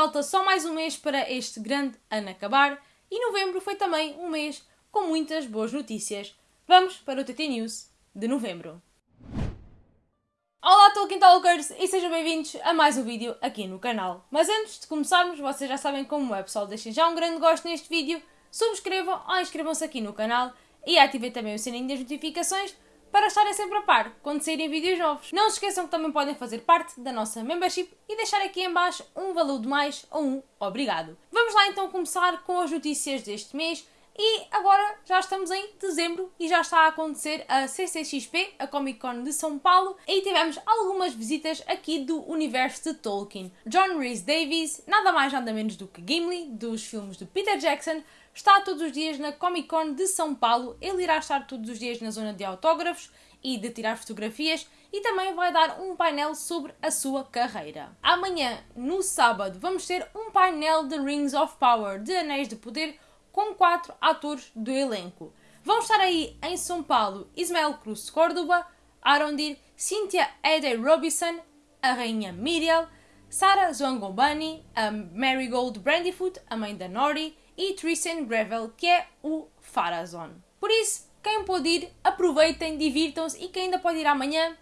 falta só mais um mês para este grande ano acabar e novembro foi também um mês com muitas boas notícias. Vamos para o TT News de novembro. Olá Tolkien Talkers e sejam bem-vindos a mais um vídeo aqui no canal. Mas antes de começarmos, vocês já sabem como é pessoal, deixem já um grande gosto neste vídeo, subscrevam ou inscrevam-se aqui no canal e ativem também o sininho das notificações para estarem sempre a par quando saírem vídeos novos. Não se esqueçam que também podem fazer parte da nossa membership e deixar aqui em baixo um valor de mais ou um obrigado. Vamos lá então começar com as notícias deste mês e agora já estamos em dezembro e já está a acontecer a CCXP, a Comic Con de São Paulo, e tivemos algumas visitas aqui do universo de Tolkien. John Rhys Davies, nada mais nada menos do que Gimli, dos filmes de Peter Jackson, está todos os dias na Comic Con de São Paulo. Ele irá estar todos os dias na zona de autógrafos e de tirar fotografias e também vai dar um painel sobre a sua carreira. Amanhã, no sábado, vamos ter um painel de Rings of Power, de Anéis de Poder, com quatro atores do elenco. Vão estar aí em São Paulo Ismael Cruz Córdoba, Arondir, Cynthia Ede Robinson, a rainha Miriel, Sarah Zwangobani, a Marigold Brandyfoot, a mãe da Nori, e Tristan Gravel, que é o Farazon. Por isso, quem pode ir, aproveitem, divirtam-se e quem ainda pode ir amanhã,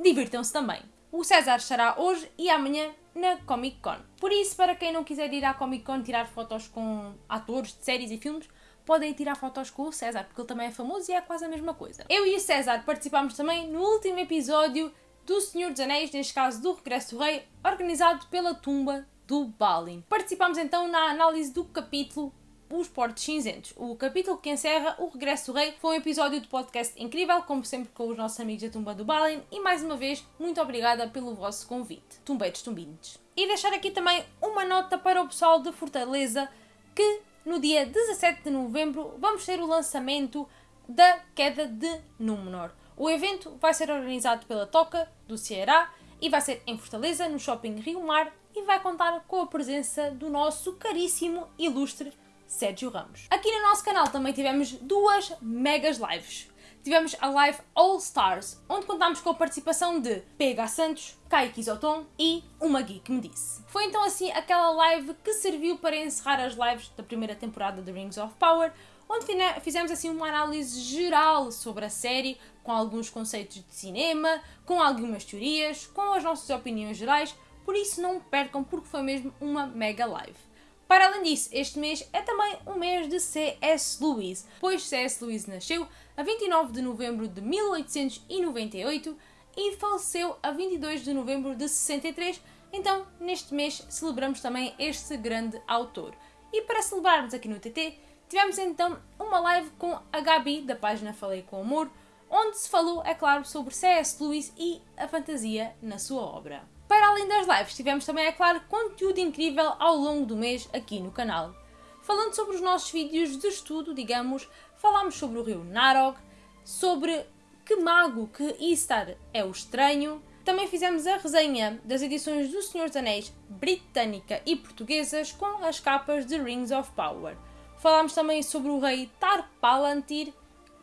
divirtam-se também. O César estará hoje e amanhã na Comic Con. Por isso, para quem não quiser ir à Comic Con tirar fotos com atores de séries e filmes, podem tirar fotos com o César, porque ele também é famoso e é quase a mesma coisa. Eu e o César participámos também no último episódio do Senhor dos Anéis, neste caso do Regresso do Rei, organizado pela Tumba do Balin. Participámos então na análise do capítulo Os Portos Cinzentos. O capítulo que encerra o Regresso do Rei foi um episódio de podcast incrível, como sempre com os nossos amigos da Tumba do Balin, e mais uma vez, muito obrigada pelo vosso convite. Tumbeiros tumbintes. E deixar aqui também uma nota para o pessoal de Fortaleza, que no dia 17 de novembro vamos ter o lançamento da Queda de Númenor. O evento vai ser organizado pela Toca do Ceará e vai ser em Fortaleza, no Shopping Rio Mar, e vai contar com a presença do nosso caríssimo, ilustre Sérgio Ramos. Aqui no nosso canal também tivemos duas megas lives. Tivemos a live All Stars, onde contámos com a participação de PH Santos, Kaique Isoton e uma geek me disse. Foi então assim aquela live que serviu para encerrar as lives da primeira temporada de Rings of Power, onde fizemos assim uma análise geral sobre a série, com alguns conceitos de cinema, com algumas teorias, com as nossas opiniões gerais, por isso não percam porque foi mesmo uma mega live. Para além disso, este mês é também um mês de C.S. Lewis, pois C.S. Lewis nasceu a 29 de novembro de 1898 e faleceu a 22 de novembro de 63, então neste mês celebramos também este grande autor. E para celebrarmos aqui no TT, tivemos então uma live com a Gabi, da página Falei com Amor, onde se falou, é claro, sobre C.S. Lewis e a fantasia na sua obra. Para além das lives, tivemos também, é claro, conteúdo incrível ao longo do mês aqui no canal. Falando sobre os nossos vídeos de estudo, digamos, falámos sobre o rio Narog, sobre que mago que Istar é o estranho. Também fizemos a resenha das edições do Senhor dos Anéis britânica e portuguesas com as capas de Rings of Power. Falámos também sobre o rei Tar Palantir.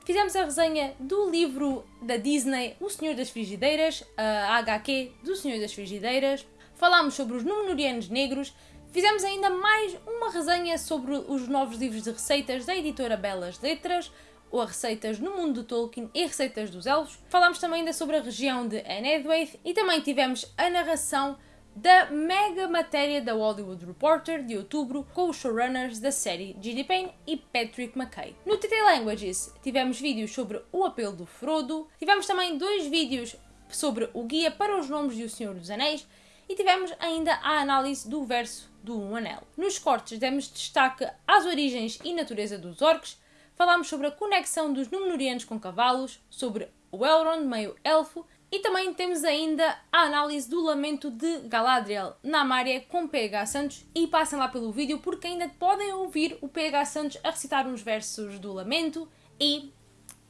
Fizemos a resenha do livro da Disney O Senhor das Frigideiras, a HQ do Senhor das Frigideiras. Falámos sobre os Númenóreanos Negros. Fizemos ainda mais uma resenha sobre os novos livros de receitas da editora Belas Letras, ou a receitas no mundo do Tolkien e receitas dos elfos. Falámos também ainda sobre a região de Anedwaith e também tivemos a narração da mega matéria da Hollywood Reporter de outubro com os showrunners da série G.D. Payne e Patrick McKay. No TT Languages tivemos vídeos sobre o apelo do Frodo, tivemos também dois vídeos sobre o guia para os nomes de O Senhor dos Anéis e tivemos ainda a análise do verso do Um Anel. Nos cortes demos destaque às origens e natureza dos orcs, falámos sobre a conexão dos Númenóreanos com cavalos, sobre o Elrond meio elfo e também temos ainda a análise do lamento de Galadriel na Mária com PH Santos e passem lá pelo vídeo porque ainda podem ouvir o PH Santos a recitar uns versos do lamento e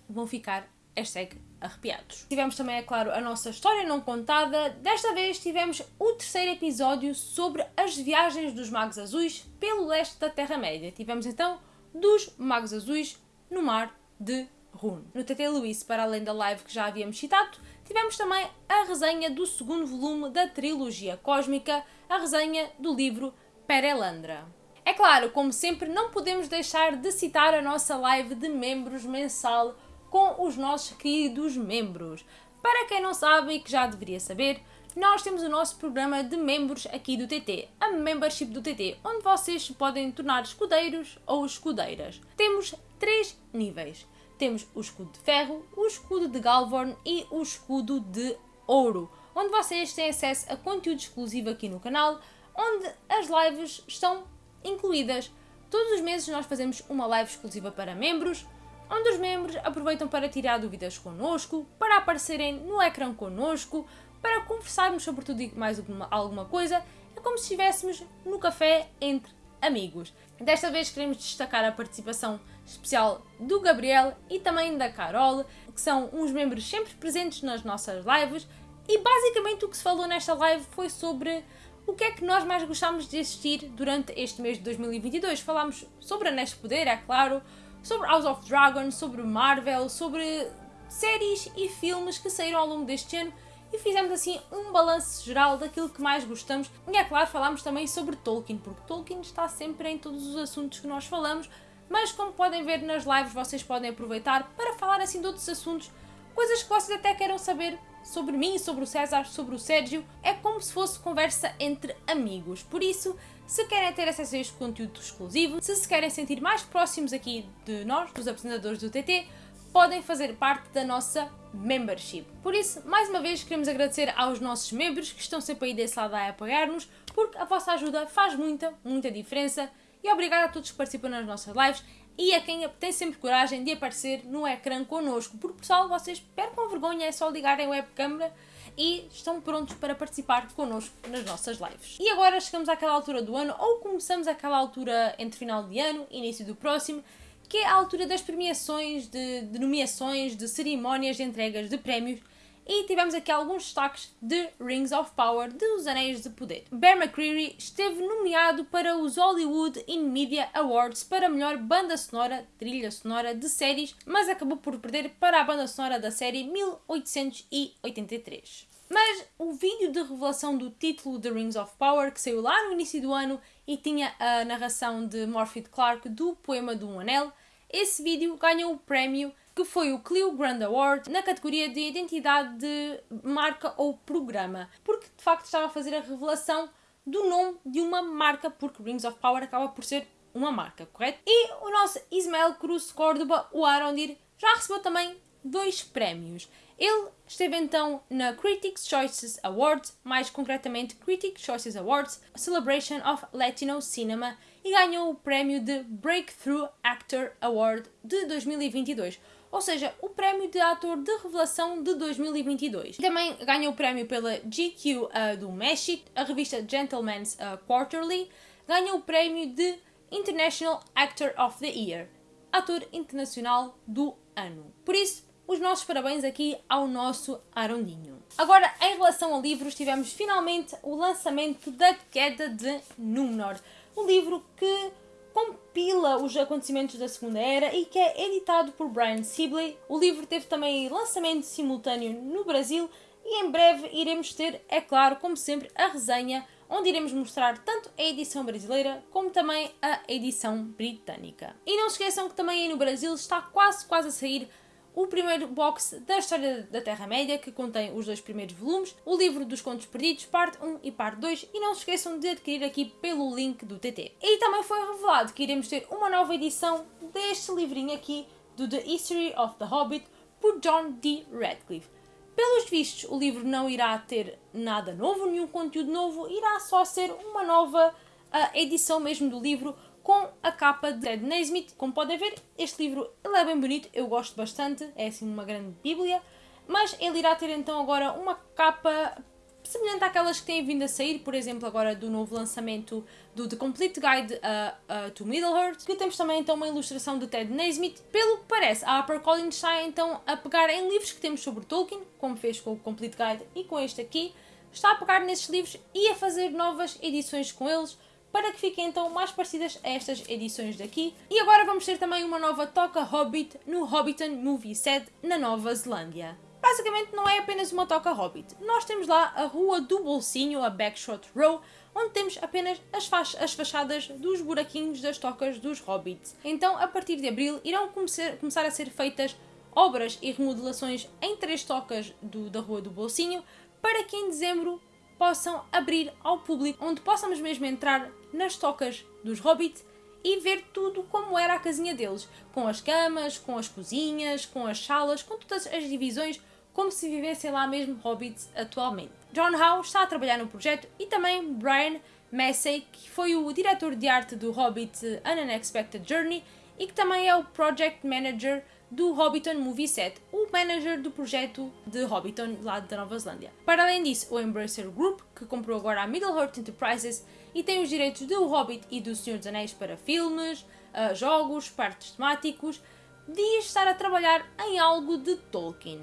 vão ficar hashtag arrepiados. Tivemos também, é claro, a nossa história não contada. Desta vez tivemos o terceiro episódio sobre as viagens dos Magos Azuis pelo leste da Terra-média. Tivemos então dos Magos Azuis no mar de Rune. No TT Luís, para além da live que já havíamos citado, tivemos também a resenha do segundo volume da trilogia cósmica, a resenha do livro Perelandra. É claro, como sempre, não podemos deixar de citar a nossa live de membros mensal com os nossos queridos membros. Para quem não sabe e que já deveria saber, nós temos o nosso programa de membros aqui do TT, a Membership do TT, onde vocês se podem tornar escudeiros ou escudeiras. Temos três níveis. Temos o escudo de ferro, o escudo de Galvorn e o escudo de ouro, onde vocês têm acesso a conteúdo exclusivo aqui no canal, onde as lives estão incluídas. Todos os meses nós fazemos uma live exclusiva para membros, onde os membros aproveitam para tirar dúvidas connosco, para aparecerem no ecrã connosco, para conversarmos sobre tudo e mais alguma coisa. É como se estivéssemos no café entre amigos. Desta vez queremos destacar a participação especial do Gabriel e também da Carol, que são uns membros sempre presentes nas nossas lives. E basicamente o que se falou nesta live foi sobre o que é que nós mais gostámos de assistir durante este mês de 2022. Falámos sobre Anéis de Poder, é claro, sobre House of Dragon, sobre Marvel, sobre séries e filmes que saíram ao longo deste ano e fizemos assim um balanço geral daquilo que mais gostamos. E é claro, falámos também sobre Tolkien, porque Tolkien está sempre em todos os assuntos que nós falamos, mas como podem ver nas lives, vocês podem aproveitar para falar assim de outros assuntos, coisas que vocês até queiram saber sobre mim, sobre o César, sobre o Sérgio. É como se fosse conversa entre amigos. Por isso, se querem ter acesso a este conteúdo exclusivo, se se querem sentir mais próximos aqui de nós, dos apresentadores do TT, podem fazer parte da nossa membership. Por isso, mais uma vez, queremos agradecer aos nossos membros que estão sempre aí desse lado a apoiar-nos, porque a vossa ajuda faz muita, muita diferença. E obrigado a todos que participam nas nossas lives e a quem tem sempre coragem de aparecer no ecrã connosco. Porque, pessoal, vocês percam vergonha, é só ligarem a webcam e estão prontos para participar connosco nas nossas lives. E agora chegamos àquela altura do ano, ou começamos àquela altura entre final de ano início do próximo, que é a altura das premiações, de, de nomeações, de cerimónias de entregas de prémios e tivemos aqui alguns destaques de Rings of Power, de Os Anéis de Poder. Bear McCreary esteve nomeado para os Hollywood in Media Awards para melhor banda sonora, trilha sonora de séries, mas acabou por perder para a banda sonora da série 1883. Mas o vídeo de revelação do título de Rings of Power, que saiu lá no início do ano e tinha a narração de Morphy Clark do poema do Um Anel, esse vídeo ganhou o prémio que foi o Clio Grand Award na categoria de identidade de marca ou programa, porque de facto estava a fazer a revelação do nome de uma marca, porque Rings of Power acaba por ser uma marca, correto? E o nosso Ismael Cruz Córdoba, o Arondir, já recebeu também dois prémios. Ele esteve então na Critics' Choices Awards, mais concretamente Critics' Choices Awards Celebration of Latino Cinema, e ganhou o prémio de Breakthrough Actor Award de 2022, ou seja, o prémio de ator de revelação de 2022. Também ganhou o prémio pela GQ uh, do México, a revista Gentleman's uh, Quarterly, ganhou o prémio de International Actor of the Year, ator internacional do ano. Por isso, os nossos parabéns aqui ao nosso Arondinho. Agora, em relação a livros, tivemos finalmente o lançamento da Queda de Númenor, um livro que compila os acontecimentos da Segunda Era e que é editado por Brian Sibley. O livro teve também lançamento simultâneo no Brasil e em breve iremos ter, é claro, como sempre, a resenha onde iremos mostrar tanto a edição brasileira como também a edição britânica. E não se esqueçam que também aí no Brasil está quase quase a sair o primeiro box da História da Terra-média, que contém os dois primeiros volumes, o livro dos Contos Perdidos, parte 1 e parte 2, e não se esqueçam de adquirir aqui pelo link do TT. E também foi revelado que iremos ter uma nova edição deste livrinho aqui, do The History of the Hobbit, por John D. Radcliffe. Pelos vistos, o livro não irá ter nada novo, nenhum conteúdo novo, irá só ser uma nova uh, edição mesmo do livro, com a capa de Ted Naismith. Como podem ver, este livro ele é bem bonito, eu gosto bastante, é assim uma grande bíblia, mas ele irá ter então agora uma capa semelhante àquelas que têm vindo a sair, por exemplo, agora do novo lançamento do The Complete Guide uh, uh, to Middle-earth, que temos também então uma ilustração de Ted Naismith. Pelo que parece, a HarperCollins está então a pegar em livros que temos sobre Tolkien, como fez com o Complete Guide e com este aqui, está a pegar nesses livros e a fazer novas edições com eles, para que fiquem então mais parecidas a estas edições daqui. E agora vamos ter também uma nova toca Hobbit no Hobbiton Movie Set na Nova Zelândia. basicamente não é apenas uma toca Hobbit. Nós temos lá a Rua do Bolsinho, a Backshot Row, onde temos apenas as, as fachadas dos buraquinhos das tocas dos Hobbits. Então, a partir de abril, irão começar, começar a ser feitas obras e remodelações em três tocas do, da Rua do Bolsinho, para que em dezembro possam abrir ao público, onde possamos mesmo entrar nas tocas dos Hobbits e ver tudo como era a casinha deles, com as camas, com as cozinhas, com as salas, com todas as divisões, como se vivessem lá mesmo hobbits atualmente. John Howe está a trabalhar no projeto e também Brian Massey, que foi o diretor de arte do Hobbit An Unexpected Journey e que também é o Project Manager do Hobbiton Movie Set, o manager do projeto de Hobbiton lá da Nova Zelândia. Para além disso, o Embracer Group, que comprou agora a Middle-earth Enterprises e tem os direitos do Hobbit e do Senhor dos Anéis para filmes, uh, jogos, partes temáticos, diz estar a trabalhar em algo de Tolkien.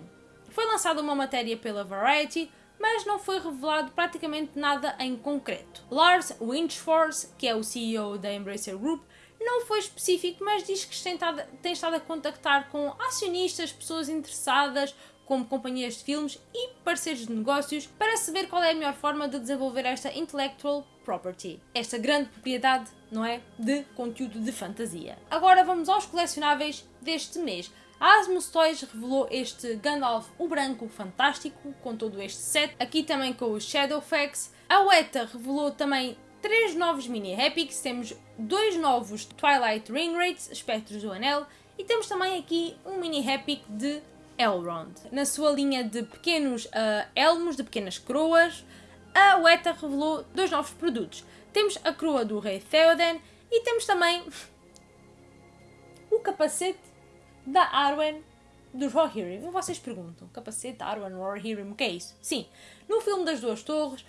Foi lançada uma matéria pela Variety, mas não foi revelado praticamente nada em concreto. Lars Winchforce, que é o CEO da Embracer Group, não foi específico, mas diz que tem estado, tem estado a contactar com acionistas, pessoas interessadas, como companhias de filmes e parceiros de negócios, para saber qual é a melhor forma de desenvolver esta intellectual property, esta grande propriedade, não é, de conteúdo de fantasia. Agora vamos aos colecionáveis deste mês. A Asmus Toys revelou este Gandalf o Branco fantástico, com todo este set, aqui também com os Shadowfax. A Weta revelou também três novos mini epics, temos dois novos Twilight Ring Rates, Espectros do Anel, e temos também aqui um mini epic de Elrond. Na sua linha de pequenos uh, elmos, de pequenas coroas, a Weta revelou dois novos produtos. Temos a coroa do rei Theoden e temos também o capacete da Arwen dos Rohirrim. Vocês perguntam, capacete Arwen Rohirrim, o que é isso? Sim, no filme das Duas Torres,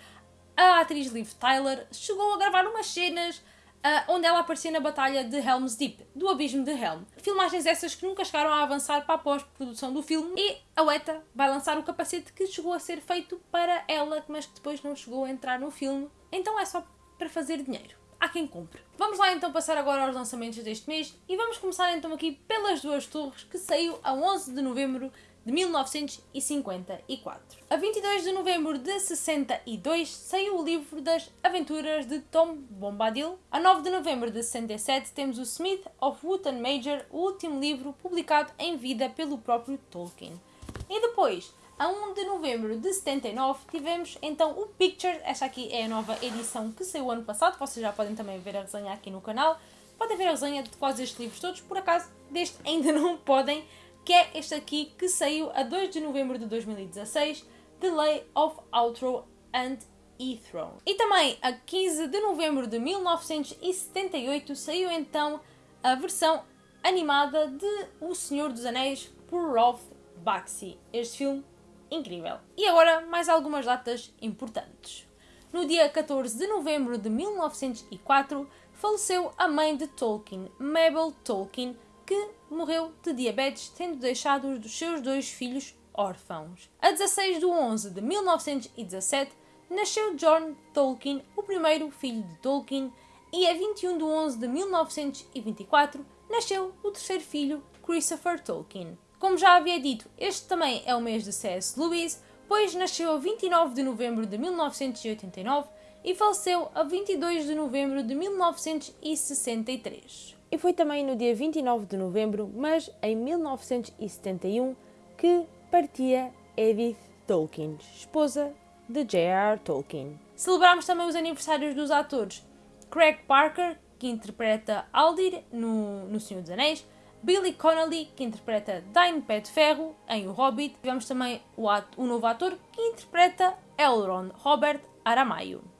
a atriz Liv Tyler chegou a gravar umas cenas uh, onde ela aparecia na batalha de Helm's Deep, do Abismo de Helm. Filmagens essas que nunca chegaram a avançar para a pós-produção do filme e a Weta vai lançar o capacete que chegou a ser feito para ela, mas que depois não chegou a entrar no filme. Então é só para fazer dinheiro. Há quem compre. Vamos lá então passar agora aos lançamentos deste mês e vamos começar então aqui pelas duas torres que saiu a 11 de novembro de 1954. A 22 de novembro de 62 saiu o livro das Aventuras de Tom Bombadil. A 9 de novembro de 67 temos o Smith of Wootton Major, o último livro publicado em vida pelo próprio Tolkien. E depois, a 1 de novembro de 79 tivemos então o Pictures, esta aqui é a nova edição que saiu ano passado, vocês já podem também ver a resenha aqui no canal. Podem ver a resenha de quase estes livros todos, por acaso deste ainda não podem, que é este aqui que saiu a 2 de novembro de 2016, The Lay of Outro and E-Throne. E também a 15 de novembro de 1978 saiu então a versão animada de O Senhor dos Anéis por Rolf Baxi. Este filme incrível. E agora mais algumas datas importantes. No dia 14 de novembro de 1904 faleceu a mãe de Tolkien, Mabel Tolkien, que morreu de diabetes, tendo deixado os dos seus dois filhos órfãos. A 16 de 11 de 1917 nasceu John Tolkien, o primeiro filho de Tolkien, e a 21 de 11 de 1924 nasceu o terceiro filho, Christopher Tolkien. Como já havia dito, este também é o mês de C.S. Lewis, pois nasceu a 29 de novembro de 1989 e faleceu a 22 de novembro de 1963 e foi também no dia 29 de novembro, mas em 1971, que partia Edith Tolkien, esposa de J.R.R. Tolkien. Celebramos também os aniversários dos atores Craig Parker, que interpreta Aldir no, no Senhor dos Anéis, Billy Connolly, que interpreta Dain Pé de Ferro em O Hobbit. Tivemos também o, ato, o novo ator que interpreta Elrond, Robert Aramayo.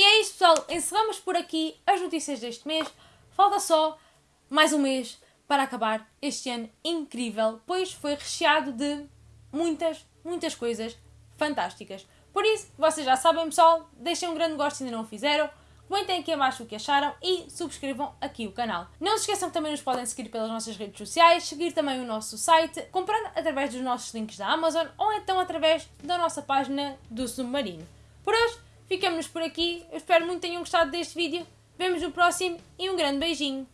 E é isso, pessoal. Encerramos por aqui as notícias deste mês. Falta só mais um mês para acabar este ano incrível, pois foi recheado de muitas, muitas coisas fantásticas. Por isso, vocês já sabem, pessoal, deixem um grande gosto se ainda não o fizeram, comentem aqui abaixo o que acharam e subscrevam aqui o canal. Não se esqueçam que também nos podem seguir pelas nossas redes sociais, seguir também o nosso site, comprando através dos nossos links da Amazon ou então através da nossa página do Submarino. Por hoje, Ficamos por aqui. Eu espero muito que tenham gostado deste vídeo. Vemos no próximo e um grande beijinho.